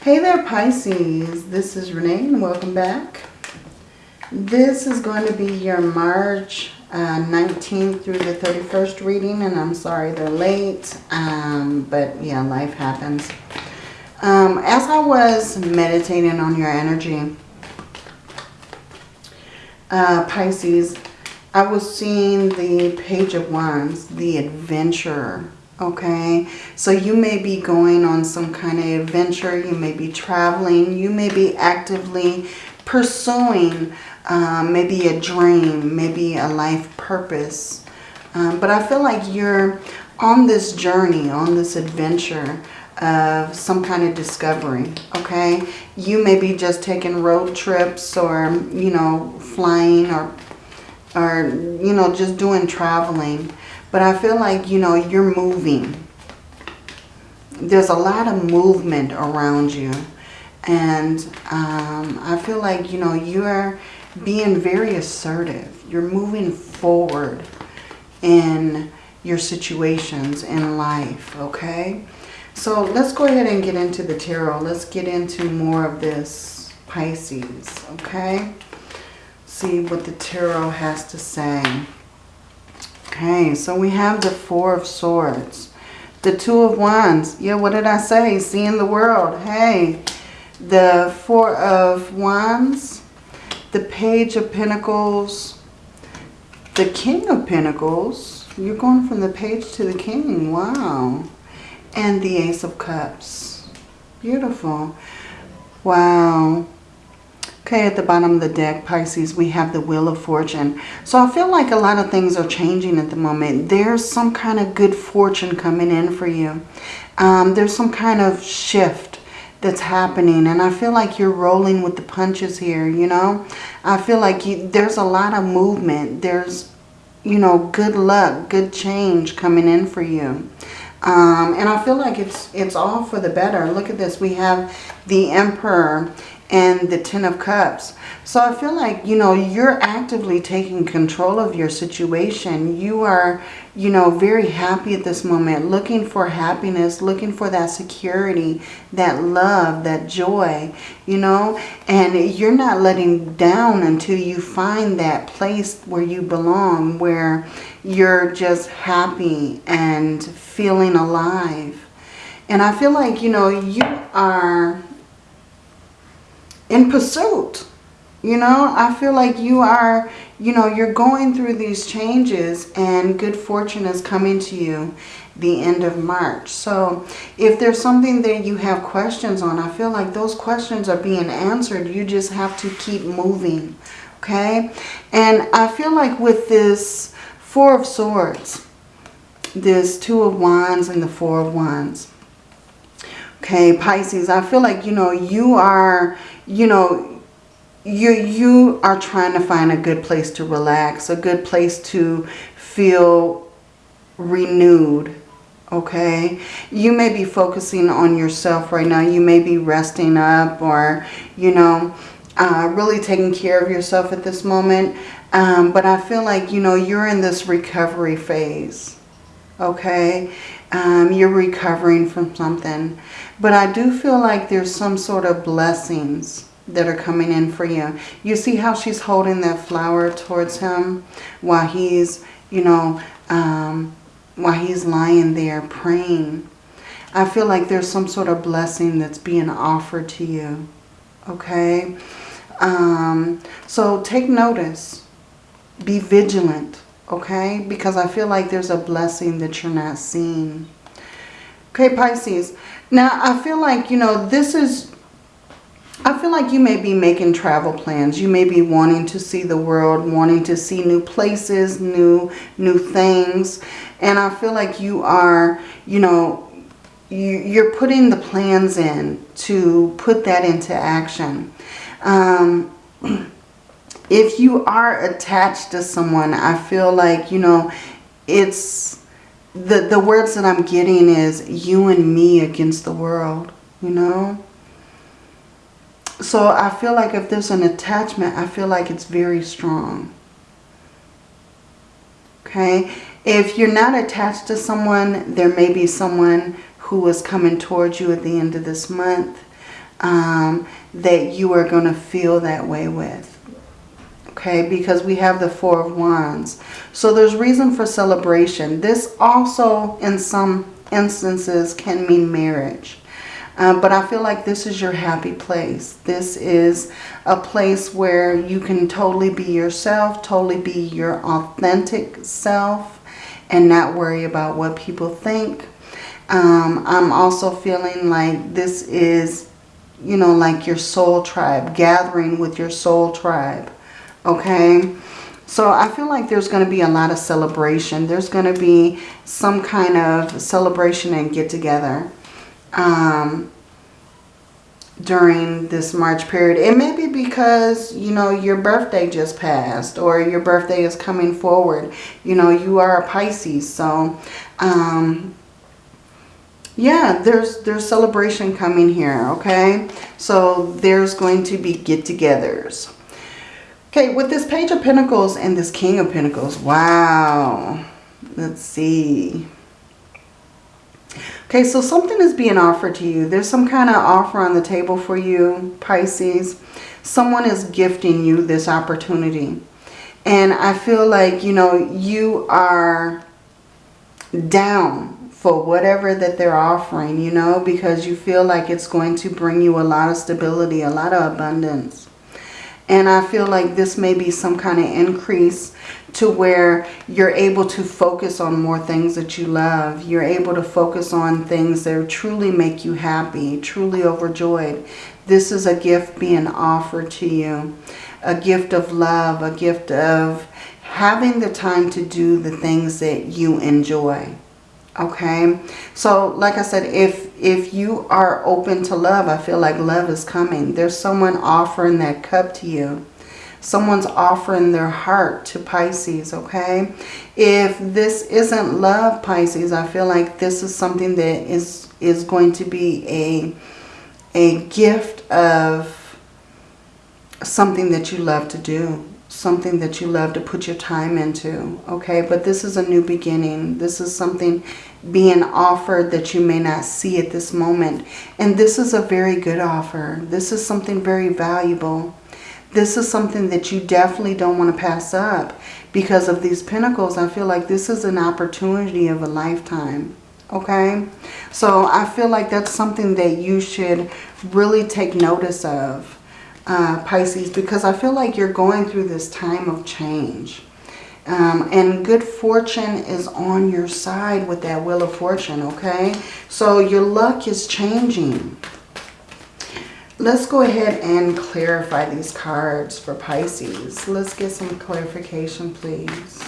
Hey there Pisces, this is Renee and welcome back. This is going to be your March uh, 19th through the 31st reading and I'm sorry they're late, um, but yeah, life happens. Um, as I was meditating on your energy, uh, Pisces, I was seeing the Page of Wands, the Adventurer Okay, so you may be going on some kind of adventure. You may be traveling. You may be actively pursuing um, maybe a dream, maybe a life purpose. Um, but I feel like you're on this journey, on this adventure of some kind of discovery, okay? You may be just taking road trips or, you know, flying or, or you know, just doing traveling. But I feel like, you know, you're moving. There's a lot of movement around you. And um, I feel like, you know, you're being very assertive. You're moving forward in your situations in life, okay? So let's go ahead and get into the tarot. Let's get into more of this Pisces, okay? See what the tarot has to say. Okay, so we have the Four of Swords. The Two of Wands. Yeah, what did I say? Seeing the world. Hey, the Four of Wands. The Page of Pentacles. The King of Pentacles. You're going from the page to the King. Wow. And the Ace of Cups. Beautiful. Wow. Okay, at the bottom of the deck, Pisces, we have the Wheel of Fortune. So I feel like a lot of things are changing at the moment. There's some kind of good fortune coming in for you. Um, there's some kind of shift that's happening. And I feel like you're rolling with the punches here, you know. I feel like you, there's a lot of movement. There's, you know, good luck, good change coming in for you. Um, and I feel like it's it's all for the better. Look at this. We have the Emperor and the Ten of Cups. So I feel like, you know, you're actively taking control of your situation. You are, you know, very happy at this moment, looking for happiness, looking for that security, that love, that joy, you know, and you're not letting down until you find that place where you belong, where you're just happy and feeling alive. And I feel like, you know, you are in pursuit. You know, I feel like you are, you know, you're going through these changes and good fortune is coming to you the end of March. So if there's something that you have questions on, I feel like those questions are being answered. You just have to keep moving, okay? And I feel like with this Four of Swords, this Two of Wands and the Four of Wands, okay, Pisces, I feel like, you know, you are you know, you, you are trying to find a good place to relax, a good place to feel renewed, okay? You may be focusing on yourself right now. You may be resting up or, you know, uh, really taking care of yourself at this moment. Um, but I feel like, you know, you're in this recovery phase, okay? Um, you're recovering from something. But I do feel like there's some sort of blessings that are coming in for you. You see how she's holding that flower towards him while he's, you know, um, while he's lying there praying. I feel like there's some sort of blessing that's being offered to you. Okay? Um, so take notice. Be vigilant okay? Because I feel like there's a blessing that you're not seeing. Okay, Pisces. Now, I feel like, you know, this is... I feel like you may be making travel plans. You may be wanting to see the world, wanting to see new places, new new things. And I feel like you are, you know, you, you're putting the plans in to put that into action. Um, if you are attached to someone, I feel like, you know, it's the, the words that I'm getting is you and me against the world, you know. So I feel like if there's an attachment, I feel like it's very strong. Okay. If you're not attached to someone, there may be someone who is coming towards you at the end of this month. um, that you are going to feel that way with. Okay, because we have the Four of Wands. So there's reason for celebration. This also, in some instances, can mean marriage. Um, but I feel like this is your happy place. This is a place where you can totally be yourself, totally be your authentic self, and not worry about what people think. Um, I'm also feeling like this is, you know, like your soul tribe, gathering with your soul tribe. Okay? So I feel like there's going to be a lot of celebration. There's going to be some kind of celebration and get together um, during this March period. It may be because, you know, your birthday just passed or your birthday is coming forward. You know, you are a Pisces. So, um, yeah, there's, there's celebration coming here, okay? So there's going to be get-togethers. Okay, with this Page of Pentacles and this King of Pentacles, wow. Let's see. Okay, so something is being offered to you. There's some kind of offer on the table for you, Pisces. Someone is gifting you this opportunity. And I feel like, you know, you are down for whatever that they're offering, you know, because you feel like it's going to bring you a lot of stability, a lot of abundance. And I feel like this may be some kind of increase to where you're able to focus on more things that you love. You're able to focus on things that truly make you happy, truly overjoyed. This is a gift being offered to you. A gift of love, a gift of having the time to do the things that you enjoy. Okay, so like I said, if if you are open to love, I feel like love is coming. There's someone offering that cup to you Someone's offering their heart to Pisces, okay? If this isn't love, Pisces, I feel like this is something that is, is going to be a, a gift of something that you love to do something that you love to put your time into okay but this is a new beginning this is something being offered that you may not see at this moment and this is a very good offer this is something very valuable this is something that you definitely don't want to pass up because of these pentacles. I feel like this is an opportunity of a lifetime. Okay, so I feel like that's something that you should really take notice of, uh, Pisces, because I feel like you're going through this time of change. Um, and good fortune is on your side with that Wheel of Fortune, okay? So your luck is changing. Let's go ahead and clarify these cards for Pisces. Let's get some clarification, please.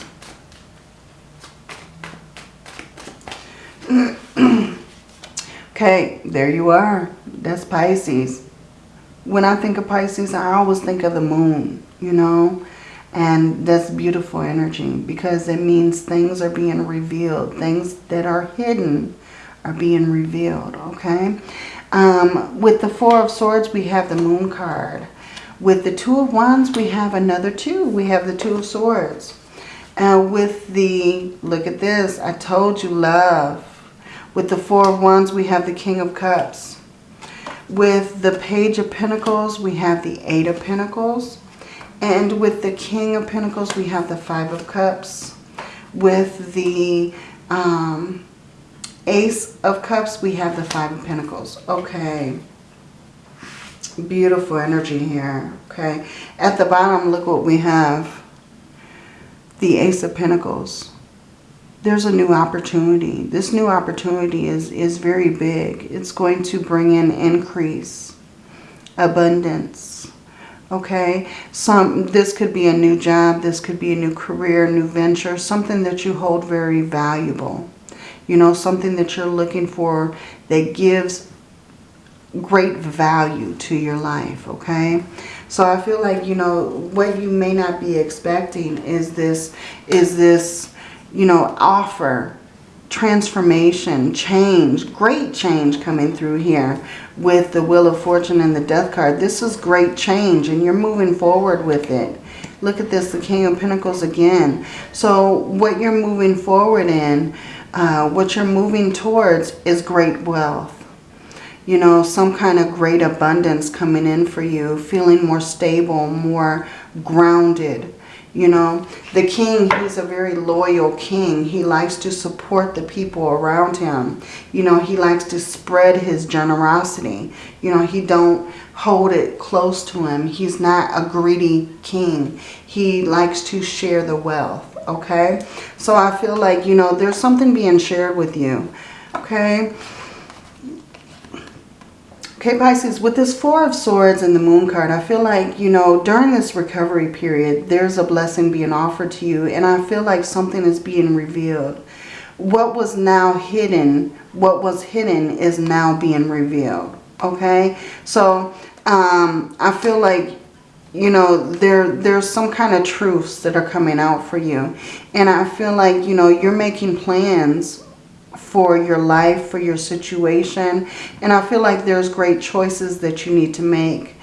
okay, there you are. That's Pisces. When I think of Pisces, I always think of the moon, you know. And that's beautiful energy because it means things are being revealed. Things that are hidden are being revealed, okay? Um, with the Four of Swords, we have the Moon card. With the Two of Wands, we have another two. We have the Two of Swords. Uh, with the, look at this, I told you love. With the Four of Wands, we have the King of Cups. With the Page of Pentacles, we have the Eight of Pentacles. And with the King of Pentacles, we have the Five of Cups. With the um, Ace of Cups, we have the Five of Pentacles. Okay. Beautiful energy here. Okay. At the bottom, look what we have. The Ace of Pentacles. There's a new opportunity. This new opportunity is, is very big. It's going to bring in increase, abundance. Okay. Some This could be a new job. This could be a new career, new venture. Something that you hold very valuable you know, something that you're looking for that gives great value to your life, okay? So I feel like, you know, what you may not be expecting is this, is this, you know, offer, transformation, change, great change coming through here with the Wheel of Fortune and the Death card. This is great change and you're moving forward with it. Look at this, the King of Pentacles again. So what you're moving forward in, uh, what you're moving towards is great wealth. you know, some kind of great abundance coming in for you, feeling more stable, more grounded. You know, the king, he's a very loyal king. He likes to support the people around him. You know, he likes to spread his generosity. You know, he don't hold it close to him. He's not a greedy king. He likes to share the wealth, okay? So I feel like, you know, there's something being shared with you, okay? Okay, Pisces, with this Four of Swords and the Moon card, I feel like, you know, during this recovery period, there's a blessing being offered to you. And I feel like something is being revealed. What was now hidden, what was hidden is now being revealed. Okay? So, um, I feel like, you know, there there's some kind of truths that are coming out for you. And I feel like, you know, you're making plans for your life, for your situation. And I feel like there's great choices that you need to make.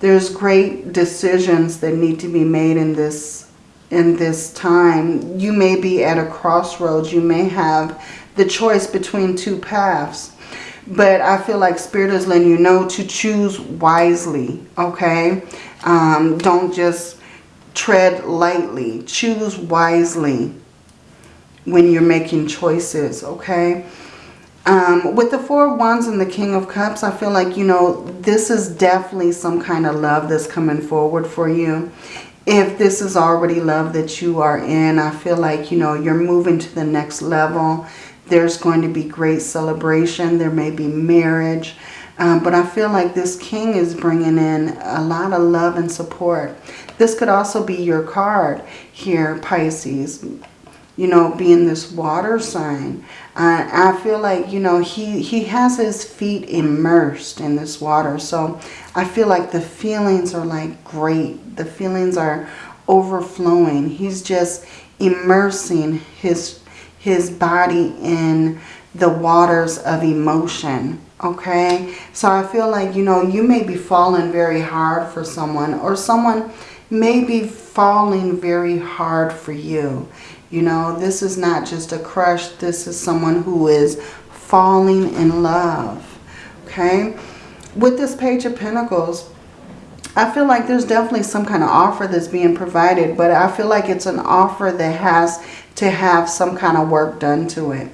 There's great decisions that need to be made in this in this time. You may be at a crossroads. You may have the choice between two paths. But I feel like Spirit is letting you know to choose wisely, okay? Um, don't just tread lightly. Choose wisely when you're making choices, okay? Um, with the Four of Wands and the King of Cups, I feel like, you know, this is definitely some kind of love that's coming forward for you. If this is already love that you are in, I feel like, you know, you're moving to the next level. There's going to be great celebration. There may be marriage. Um, but I feel like this king is bringing in a lot of love and support. This could also be your card here, Pisces you know, being this water sign. Uh, I feel like, you know, he, he has his feet immersed in this water. So I feel like the feelings are like great. The feelings are overflowing. He's just immersing his, his body in the waters of emotion. Okay. So I feel like, you know, you may be falling very hard for someone or someone may be falling very hard for you. You know, this is not just a crush. This is someone who is falling in love. Okay? With this Page of Pentacles, I feel like there's definitely some kind of offer that's being provided. But I feel like it's an offer that has to have some kind of work done to it.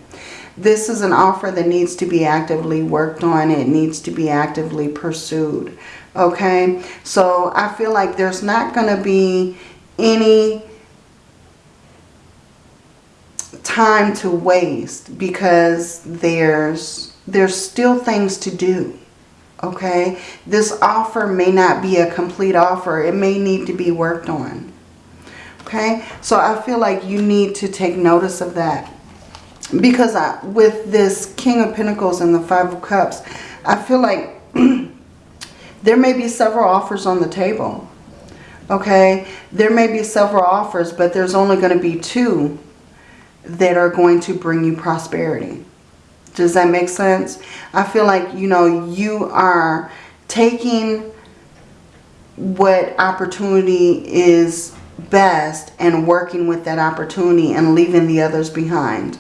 This is an offer that needs to be actively worked on. It needs to be actively pursued. Okay? So I feel like there's not going to be any time to waste because there's there's still things to do okay? This offer may not be a complete offer. It may need to be worked on okay? So I feel like you need to take notice of that because I, with this King of Pentacles and the Five of Cups I feel like there may be several offers on the table okay? There may be several offers but there's only going to be two that are going to bring you prosperity. Does that make sense? I feel like, you know, you are taking what opportunity is best and working with that opportunity and leaving the others behind.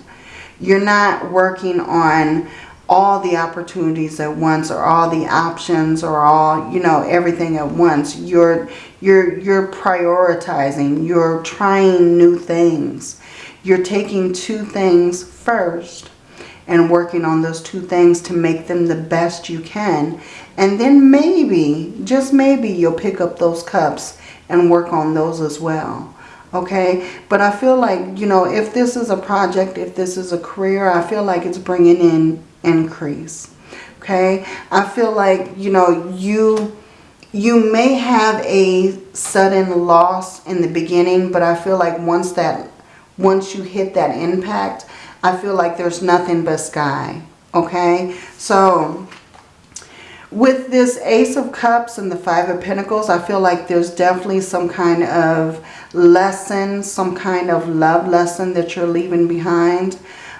You're not working on all the opportunities at once or all the options or all, you know, everything at once. You're you're you're prioritizing. You're trying new things. You're taking two things first and working on those two things to make them the best you can. And then maybe, just maybe, you'll pick up those cups and work on those as well. Okay, but I feel like, you know, if this is a project, if this is a career, I feel like it's bringing in increase. Okay, I feel like, you know, you you may have a sudden loss in the beginning, but I feel like once that once you hit that impact, I feel like there's nothing but sky. Okay, so with this Ace of Cups and the Five of Pentacles, I feel like there's definitely some kind of lesson, some kind of love lesson that you're leaving behind.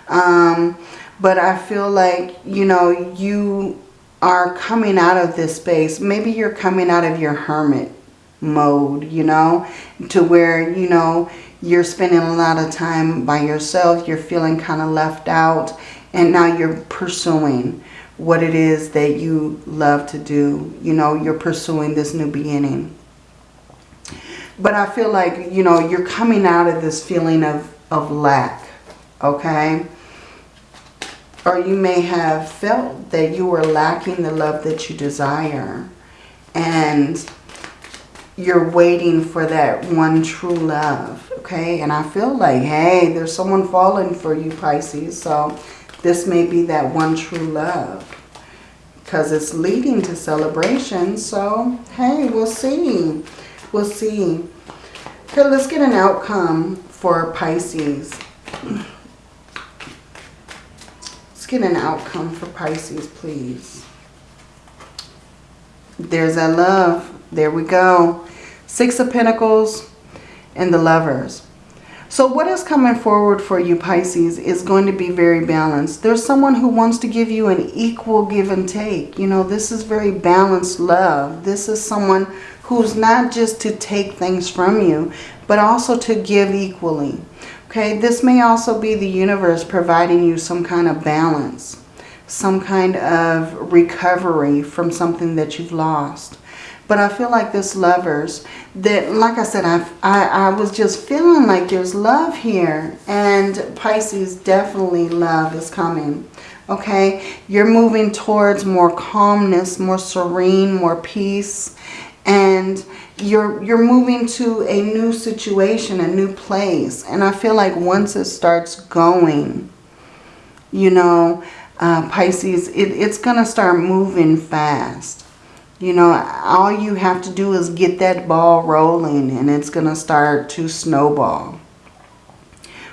Um, but I feel like, you know, you are coming out of this space. Maybe you're coming out of your hermit mode, you know, to where, you know, you're spending a lot of time by yourself. You're feeling kind of left out. And now you're pursuing, what it is that you love to do. You know, you're pursuing this new beginning. But I feel like, you know, you're coming out of this feeling of, of lack, okay? Or you may have felt that you were lacking the love that you desire. And you're waiting for that one true love, okay? And I feel like, hey, there's someone falling for you, Pisces. So this may be that one true love because it's leading to celebration. So, hey, we'll see. We'll see. Okay, let's get an outcome for Pisces. Let's get an outcome for Pisces, please. There's that love. There we go. Six of Pentacles and the Lovers. So what is coming forward for you, Pisces, is going to be very balanced. There's someone who wants to give you an equal give and take. You know, this is very balanced love. This is someone who's not just to take things from you, but also to give equally. Okay, this may also be the universe providing you some kind of balance, some kind of recovery from something that you've lost. But I feel like this lovers, that like I said, I, I, I was just feeling like there's love here. And Pisces, definitely love is coming. Okay, you're moving towards more calmness, more serene, more peace. And you're, you're moving to a new situation, a new place. And I feel like once it starts going, you know, uh, Pisces, it, it's going to start moving fast. You know, all you have to do is get that ball rolling and it's going to start to snowball.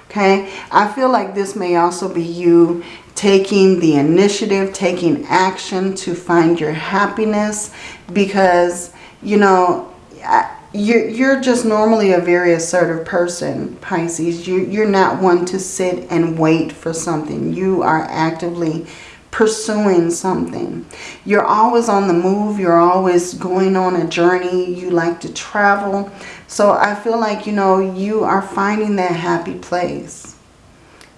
Okay, I feel like this may also be you taking the initiative, taking action to find your happiness because, you know, you're, you're just normally a very assertive person, Pisces. You, you're not one to sit and wait for something. You are actively pursuing something. You're always on the move. You're always going on a journey. You like to travel. So I feel like, you know, you are finding that happy place.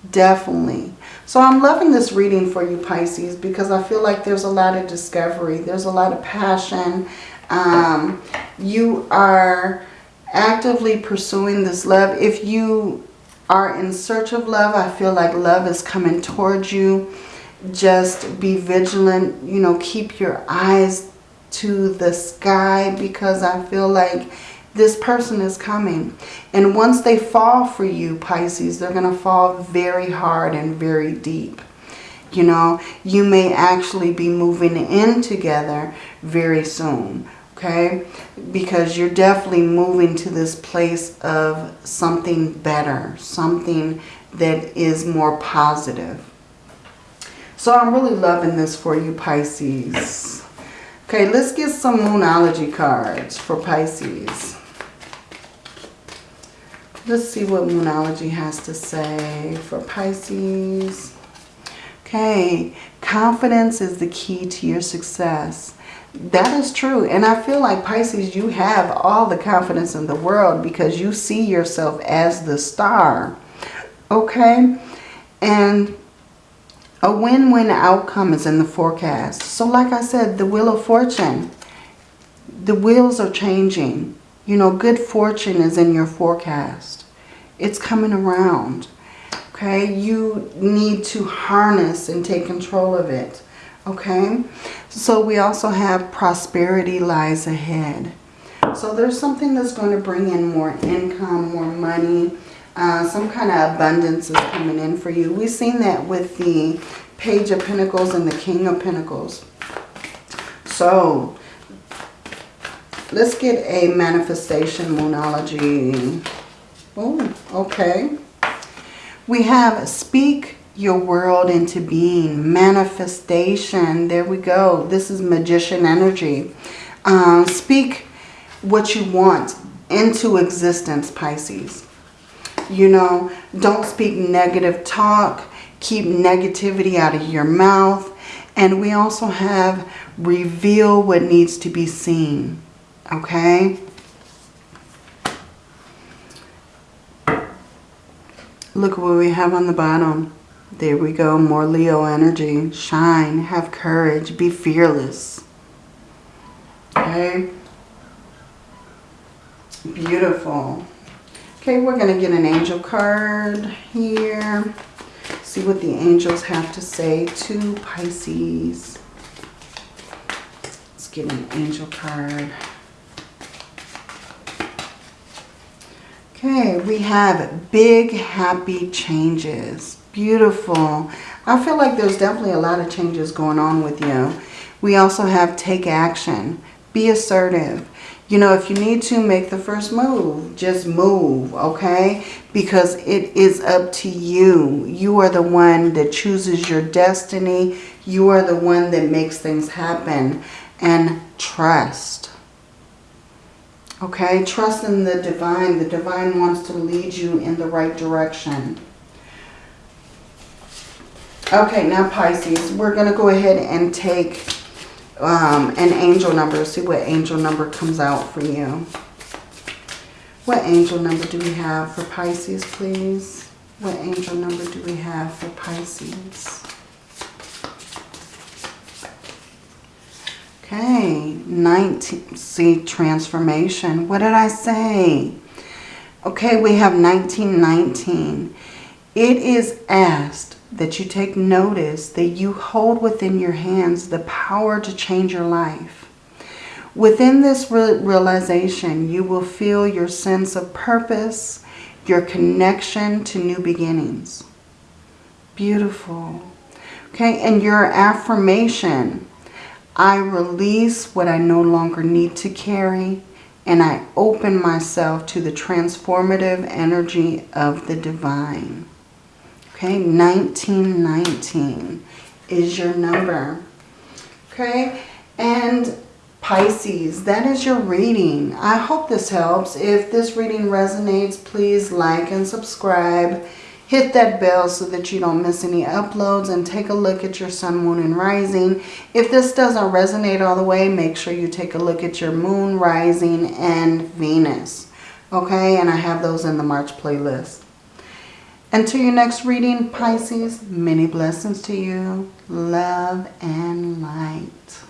Definitely. So I'm loving this reading for you, Pisces, because I feel like there's a lot of discovery. There's a lot of passion. Um, you are actively pursuing this love. If you are in search of love, I feel like love is coming towards you just be vigilant, you know, keep your eyes to the sky because I feel like this person is coming. And once they fall for you, Pisces, they're going to fall very hard and very deep. You know, you may actually be moving in together very soon, okay? Because you're definitely moving to this place of something better, something that is more positive. So I'm really loving this for you, Pisces. Okay, let's get some Moonology cards for Pisces. Let's see what Moonology has to say for Pisces. Okay, confidence is the key to your success. That is true. And I feel like Pisces, you have all the confidence in the world because you see yourself as the star. Okay? And a win-win outcome is in the forecast. So like I said, the Wheel of Fortune, the wheels are changing. You know, good fortune is in your forecast. It's coming around. Okay, you need to harness and take control of it. Okay, so we also have prosperity lies ahead. So there's something that's going to bring in more income, more money, uh, some kind of abundance is coming in for you. We've seen that with the Page of Pentacles and the King of Pentacles. So, let's get a manifestation moonology. Oh, okay. We have speak your world into being. Manifestation. There we go. This is magician energy. Um, speak what you want into existence, Pisces. You know, don't speak negative talk. Keep negativity out of your mouth. And we also have reveal what needs to be seen. Okay? Look what we have on the bottom. There we go. More Leo energy. Shine. Have courage. Be fearless. Okay. Beautiful. Okay, we're going to get an angel card here. See what the angels have to say to Pisces. Let's get an angel card. Okay, we have big happy changes. Beautiful. I feel like there's definitely a lot of changes going on with you. We also have take action. Be assertive. You know, if you need to make the first move, just move, okay? Because it is up to you. You are the one that chooses your destiny. You are the one that makes things happen. And trust. Okay, trust in the divine. The divine wants to lead you in the right direction. Okay, now Pisces, we're going to go ahead and take um, an angel number. See what angel number comes out for you. What angel number do we have for Pisces, please? What angel number do we have for Pisces? Okay, 19, see, transformation. What did I say? Okay, we have 1919. It is asked that you take notice that you hold within your hands the power to change your life. Within this realization, you will feel your sense of purpose, your connection to new beginnings. Beautiful. Okay, and your affirmation I release what I no longer need to carry and I open myself to the transformative energy of the divine. Okay, 1919 is your number. Okay, and Pisces, that is your reading. I hope this helps. If this reading resonates, please like and subscribe. Hit that bell so that you don't miss any uploads and take a look at your sun, moon, and rising. If this doesn't resonate all the way, make sure you take a look at your moon, rising, and Venus. Okay, and I have those in the March playlist. Until your next reading, Pisces, many blessings to you. Love and light.